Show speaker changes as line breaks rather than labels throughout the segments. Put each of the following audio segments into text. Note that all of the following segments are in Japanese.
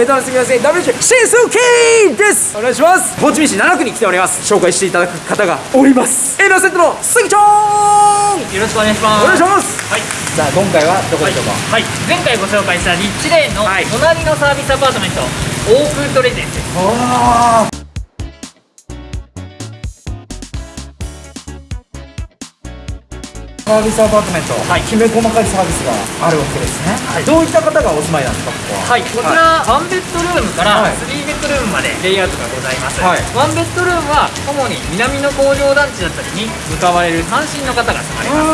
ベトナムすみません。WH シンスキーです。お願いします。ホーチミン市7区に来ております。紹介していただく方がおります。エナセットのスギちゃん。
よろしくお願いします。
お願いします。
はい。
さあ今回はどこでしょうか、
はい、前回ご紹介したリッチレーンの
はい。
隣のサービスアパートメント、オークウッドレジデンスです。
ああサービスアパートメント、
はい。
きめ細かいサービスがあるわけですね、
はい。
どういった方がお住まいなんですかここは？
はい、こちら、ワンベッドルームから
はい。
3ベッドルームまでレイアウトがございます、
はい。
ワンベッドルームは主に南の工場団地だったりに向かわれる単身の方が住まれます、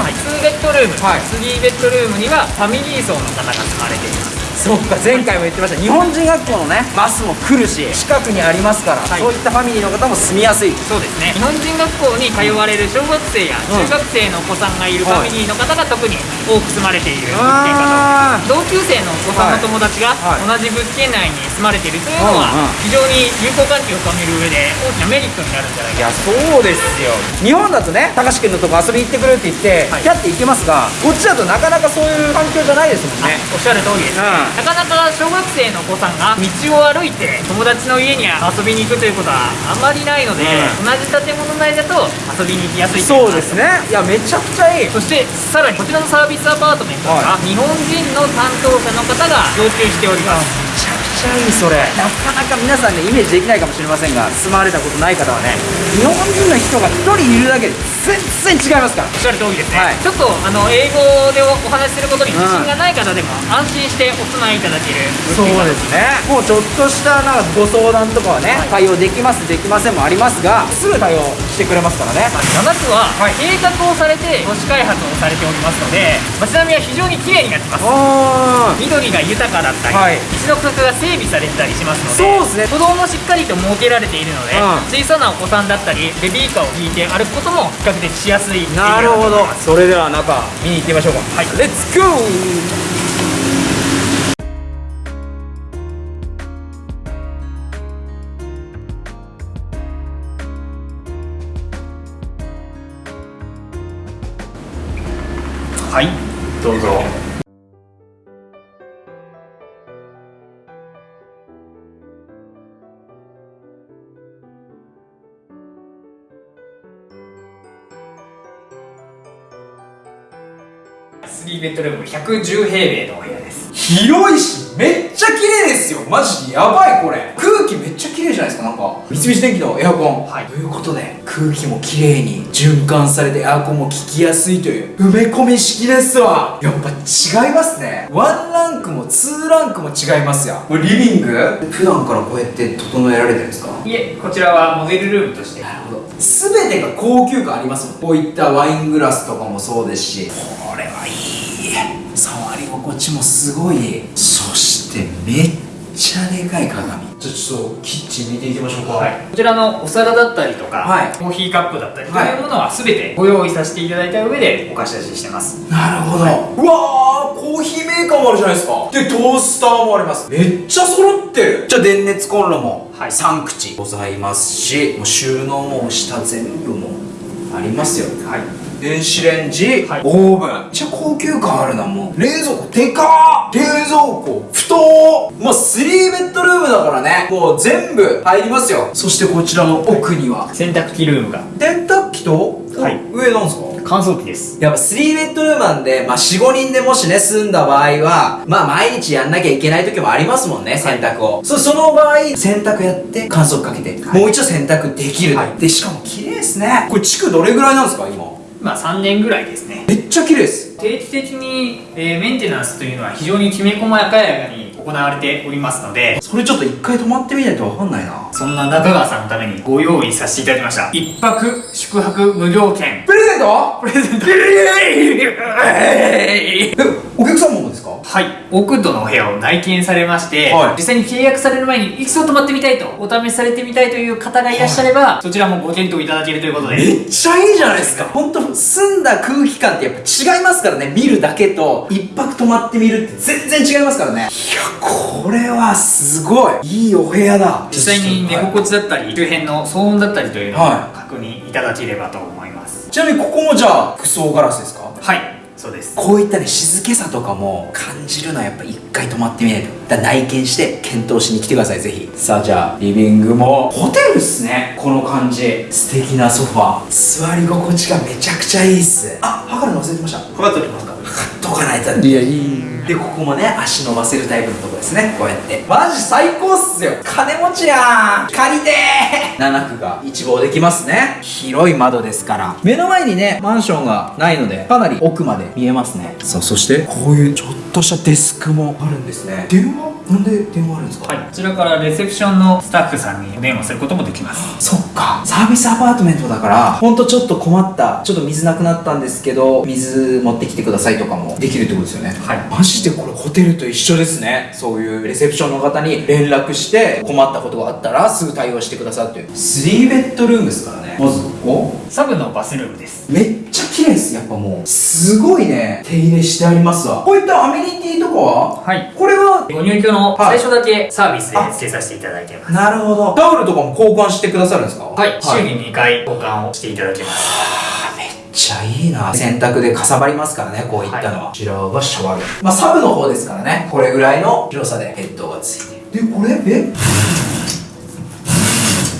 あ
はい、2ベッドルーム、
はい。
3ベッドルームにはファミリー層の方が住まれています
そうか前回も言ってました。日本人学校のねバスも来るし近くにありますから、
はい。
そういったファミリーの方も住みやすい。
そうですね。日本人学校に通われる小学生や中学生のお子さんがいるファミリーの方が特に多く住まれている物件かと。思います同級生のお子さんの友達が
はい。
同じ物件内に住まれているというのは非常に友好関係を深める上で大きなメリットになるんじゃないか
いやそうですよ。日本だとね高橋君のとこ遊び行ってくるって言って、
はい。
キャッて行けますがこっちだとなかなかそういう環境じゃないですもんね。
おっしゃる通りです、
うん
なかなか小学生のお子さんが道を歩いて友達の家に遊びに行くということはあまりないので、
うん。
同じ建物内だと遊びに行きやすい
そうですね。いやめちゃくちゃいい。
そしてさらにこちらのサービスアパートメントは、日本人の担当者の方が要求しております。
めちゃくちゃいいそれ。なかなか皆さんねイメージできないかもしれませんが住まわれたことない方はね日本人の人が1人いるだけで全然違いますから。
おっしゃる通りですね、
はい。
ちょっとあの英語でおお話しすることに自信がない方でも安心してお住まいいただける。
そうですね。もうちょっとしたなんかご相談とかはね、対応できますできませんもありますがすぐ対応してくれますからね。
7区は
はい。
計画をされて都市開発をされておりますので街並みは非常に綺麗になってます。
あ
緑が豊かだったり、
はい。
道の区画が整備されてたりしますので
そうですね。
歩道もしっかりと設けられているので、
うん。
小さなお子さんだったりベビーカーを引いて歩くことも比較的しやすい
なるほど。それでは中見に行ってみましょうか。
はい。
レッツゴー
はいどうぞ。3ベッドルーム110平米のお部屋です。
広いしめっちゃ綺麗ですよ。マジでやばいこれ。空気めっちゃ綺麗じゃないですかなんか。三菱電機のエアコン。
はい。
ということで空気も綺麗に循環されてエアコンも効きやすいという埋め込み式ですわ。やっぱ違いますね。ワンランクもツーランクも違いますよこれリビング？普段からこうやって整えられてるんですか？
いえこちらはモデルルームとして。
なるほど。全てが高級感ありますもん。こういったワイングラスとかもそうですし。これはいい。触り心地もすごい。そしてめっちゃでかい鏡じゃあちょっとキッチン見ていきましょうか。
はい、こちらのお皿だったりとか、
はい。
コーヒーカップだったりと
はい。
いうものは全てご用意させていただいた上でお貸し出ししてます。
なるほど、うわーコーヒーメーカーもあるじゃないですか。でトースターもあります。めっちゃ揃ってる。じゃあ電熱コンロも
はい。
3口ございますしもう収納も下全部もありますよ。
はい。
電子レンジ、
はい。
オーブン。めっちゃ高級感あるなもう。冷蔵庫でかー冷蔵庫布団。もう3ベッドムだからね。もう全部入りますよ。そしてこちらの奥には。
洗濯機ルームが。
洗濯機と、
はい。
上なんですか？
乾燥機です。
やっぱ3ベッドルームなんで、まあ4、5人でもしね、住んだ場合は、まあ毎日やんなきゃいけない時もありますもんね、洗濯を。そその場合、洗濯やって、乾燥機かけて、もう一度洗濯できる。
はい。
で、しかも綺麗ですね。これ地区どれぐらいなんですか、今？
まあ3年ぐらいですね。
めっちゃ綺麗です。
定期的に、えーメンテナンスというのは非常にきめ細やかやかに行われておりますので
それちょっと一回泊まってみないとわかんないな。
そんな中川さんのためにご用意させていただきました。一泊宿泊無料券。
プレゼント？
プレゼント？
えお客様もですか
はい、オークッドのお部屋を内見されまして、
はい。
実際に契約される前に一度泊まってみたいとお試しされてみたいという方がいらっしゃれば、そちらもご検討いただけるということで
めっちゃいいじゃないですか。本当澄んだ空気感ってやっぱ違いますからね。見るだけと一泊泊まってみるって全然違いますからね。いやこれはすごい。いいお部屋だ。
実際に寝心地だったり周辺の騒音だったりというのを
は
確認いただければと思います。
ちなみにここもじゃあ服装ガラスですか？
はい、そそうです。
こういったね静けさとかも感じるのはやっぱ一回泊まってみないと。だ内見して検討しに来てくださいぜひ。さあじゃあリビングも。ホテルっすねこの感じ。素敵なソファー。座り心地がめちゃくちゃいいっす。あ測るの忘れてました。
かかっておりますか。
とかないといやいい。でここもね足伸ばせるタイプのとこですね。こうやって。マジ最高っすよ。金持ちやん。借りてー。7区が一望できますね。広い窓ですから。目の前にねマンションがないのでかなり奥まで見えますね。さあそしてこういうちょっとしたデスクもあるんですね。電話なんで電話あるんですか？
はい。こちらからレセプションのスタッフさんに電話することもできます。
そっか。サービスアパートメントだからほんとちょっと困ったちょっと水なくなったんですけど水持ってきてくださいとかもできるってことですよね。
はい。
マジでこれホテルと一緒ですね。そういうレセプションの方に連絡して困ったことがあったらすぐ対応してくださいっていう。3ベッドルームですからねまずここ。
サブのバスルームです。
めっちゃ綺麗です。やっぱもう。すごいね。手入れしてありますわ。こういったアメニティとかは？
はい。
これは？
ご入居の
はい。
最初だけサービスで付けさせていただいてます。
なるほど。タオルとかも交換してくださるんですか？
はい、週に2回交換をしていただけます。
めっちゃいいな。洗濯でかさばりますからねこういったのは、こちらがシャワーまあサブの方ですからね。これぐらいの広さでヘッドがついてる。でこれ？え？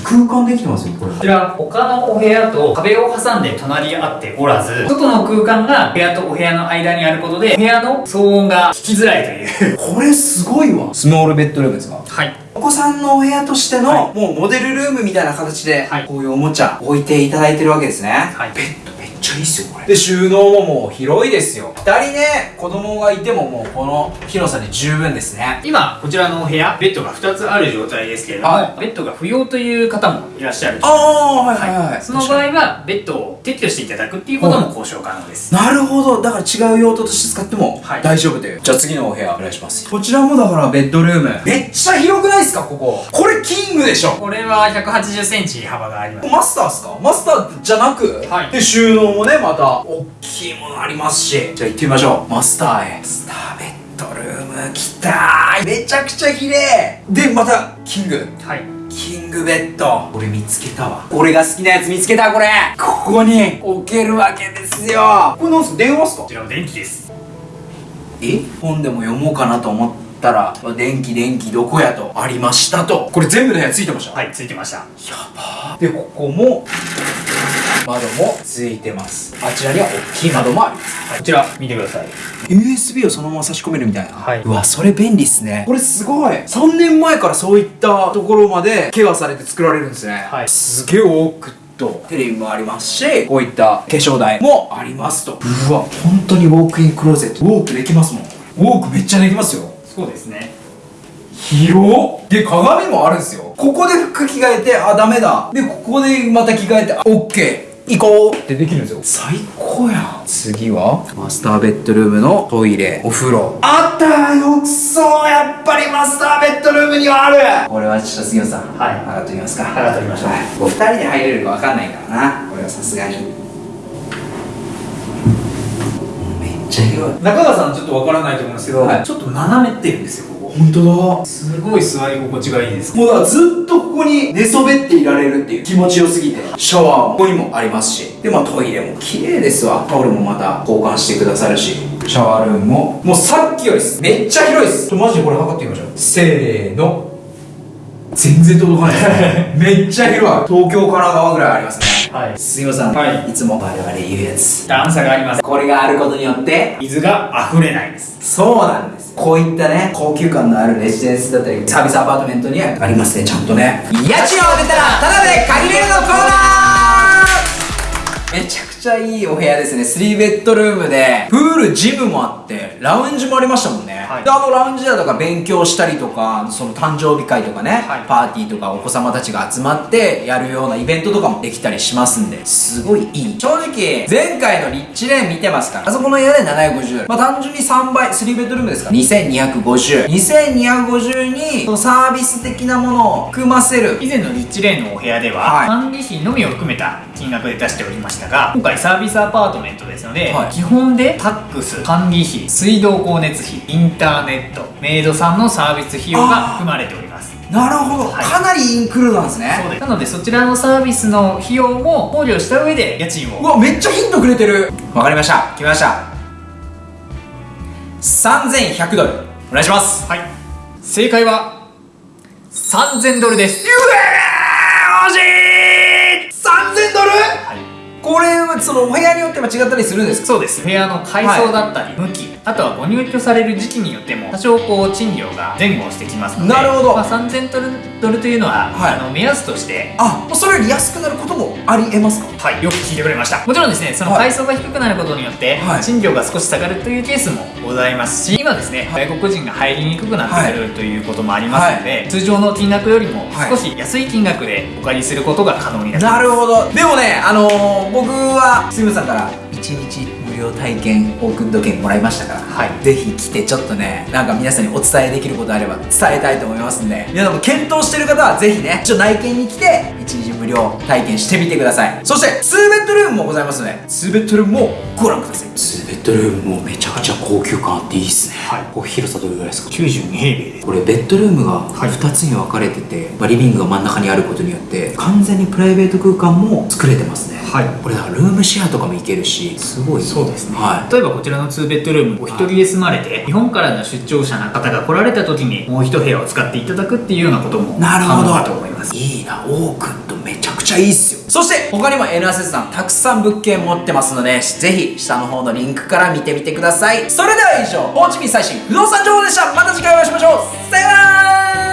空間できてますよこれ。
こちら他のお部屋と壁を挟んで隣り合っておらず外の空間が部屋とお部屋の間にあることで部屋の騒音が聞きづらいという。
これすごいわ。スモールベッドルームですか？
はい。
お子さんのお部屋としての、
は
もうモデルルームみたいな形で、
はい。
こういうおもちゃ置いていただいてるわけですね、
はい。
ベッちゃいいっすよこれ。で収納ももう広いですよ。2人ね子供がいてももうこの広さで十分ですね。
今こちらのお部屋ベッドが2つある状態ですけれども、
はい。
ベッドが不要という方もいらっしゃる
ああはいはいはい、
その場合はベッドを撤去していただくっていうことも交渉可能です、
なるほど。だから違う用途として使っても
はい。
大丈夫という、じゃあ次のお部屋お願いします。こちらもだからベッドルーム。めっちゃ広くないですかここ。これキングでしょ。
これは1 8 0ンチ幅があります。
マスターっすか？マスターじゃなく、
はい。
で収納もねまた大きいものありますし。じゃあ行ってみましょう。マスターへ。スターベッドルーム来たーめちゃくちゃ綺麗。でまたキング。
はい。
キングベッド。俺見つけたわ。俺が好きなやつ見つけたこれ。ここに置けるわけですよ。これなんすか？電話っすか？
こちらの電気です。
え？本でも読もうかなと思ったら「電気電気どこや?」と。ありましたと。これ全部の部屋ついてました？
はいついてました。
やばー。でここも窓もついてます。あちらには大きい窓もあります。
こちら見てください。
USB をそのまま差し込めるみたいな、
はい。う
わそれ便利っすね。これすごい。3年前からそういったところまでケアされて作られるんですね、
はい。
すげえ多くと。テレビもありますしこういった化粧台もありますと。うわ本当にウォークインクローゼット。ウォークできますもん。ウォークめっちゃできますよ。
そうですね。
広っ。で鏡もあるんですよ。ここで服着替えてあダメだ。でここでまた着替えてあオッケー行こうってできるんですよ。最高やん。次は？マスターベッドルームのトイレ。お風呂。あったー浴槽やっぱりマスターベッドルームにはある。これはちょっと杉野さん
はい。
上がってみますか？
上がってみましょう。
はい。こう2人で入れるか分かんないからな。これはさすがに。めっちゃ広い。
中川さんちょっとわからないと思うんですけど、
はい。
ちょっと斜めってるんですよ
本当だ。
すごい座り心地がいいです。
もうだからずっとここに寝そべっていられるっていう気持ちよすぎてシャワーもここにもありますしでまあトイレも綺麗ですわ。タオルもまた交換してくださるし。シャワールームも。もうさっきよりすめっちゃ広いです。マジでこれ測ってみましょう。せーの。全然届かない めっちゃ広い。東京神奈川ぐらいありますね。
はい。
すみません、
はい。
いつも我々言うやつ。
段差があります。
これがあることによって
水が溢れないです。
そうなんですこういったね高級感のあるレジデンスだったりサービスアパートメントにはありますね。ちゃんとね。家賃を当てたらただで借りれるのコーナー!めちゃくちゃいいお部屋ですね。3ベッドルームでプールジムもあってラウンジもありましたもんね、
はい。
であのラウンジだとか勉強したりとかその誕生日会とかね、
はい。
パーティーとかお子様たちが集まってやるようなイベントとかもできたりしますんですごいいい。正直前回のリッチレーン見てますからあそこの部屋で750まあ単純に3倍3ベッドルームですから。2250 2250にそのサービス的なものを含ませる。
以前のリッチレーンのお部屋では、
はい。
管理費のみを含めた金額で出しておりましたが今回サービスアパートメントですので、
はい。
基本でタックス。管理費水道光熱費インターネットメイドさんのサービス費用が含まれております。
なるほど、
はい。
かなりインクルードなんですね。
そうです。なのでそちらのサービスの費用も考慮した上で家賃を。
うわめっちゃヒントくれてる。わかりました。来ました。3100ドル。お願いします。
はい。正解は3000ドルです。
うわー!惜しい !3000 ドル? そのお部屋によっても違ったりするんですか？
そうです。部屋の階層だったり、向きあとはご入居される時期によっても多少こう賃料が前後してきますので
なるほど。
まあ、3000ドルドルというのは、
はい。
あの目安として
あもうそれより安くなることもありえますか？
はい、よく聞いてくれました。もちろんですねその
はい。
階層が低くなることによって、
はい。
賃料が少し下がるというケースもございますし今ですね、外国人が入りにくくなってくるということもありますので、通常の金額よりも
はい。
少し安い金額でお借りすることが可能になります、
なるほど。でもねあのー、僕は杉村さんから1日無料体験オークンド券もらいましたから、
はい。
ぜひ来てちょっとねなんか皆さんにお伝えできることあれば伝えたいと思いますんで皆さんも検討してる方はぜひねちょっと内見に来て1日無料体験してみてください。そして2ベッドルームもございますので2ベッドルームもご覧ください。2ベッドルームもめちゃくちゃ高級感あっていいっすね。
はい。
これ広さどれぐらいですか
？92平米です。
これベッドルームが
はい
2つに分かれてて、まあリビングが真ん中にあることによって完全にプライベート空間も作れてますね。
はい。
これだからルームシェアとかもいけるしすごい
そうですね、
はい。
例えばこちらの2ベッドルームお一人で住まれて日本からの出張者の方が来られた時にもう一部屋を使っていただくっていうようなことも
なるほど。
と思います。
いいな。オークンとめちゃくちゃいいっすよ。そして他にも N アセスさんたくさん物件持ってますのでぜひ下の方のリンクから見てみてください。それでは以上ホーチミン最新不動産情報でした。また次回お会いしましょう。さよなら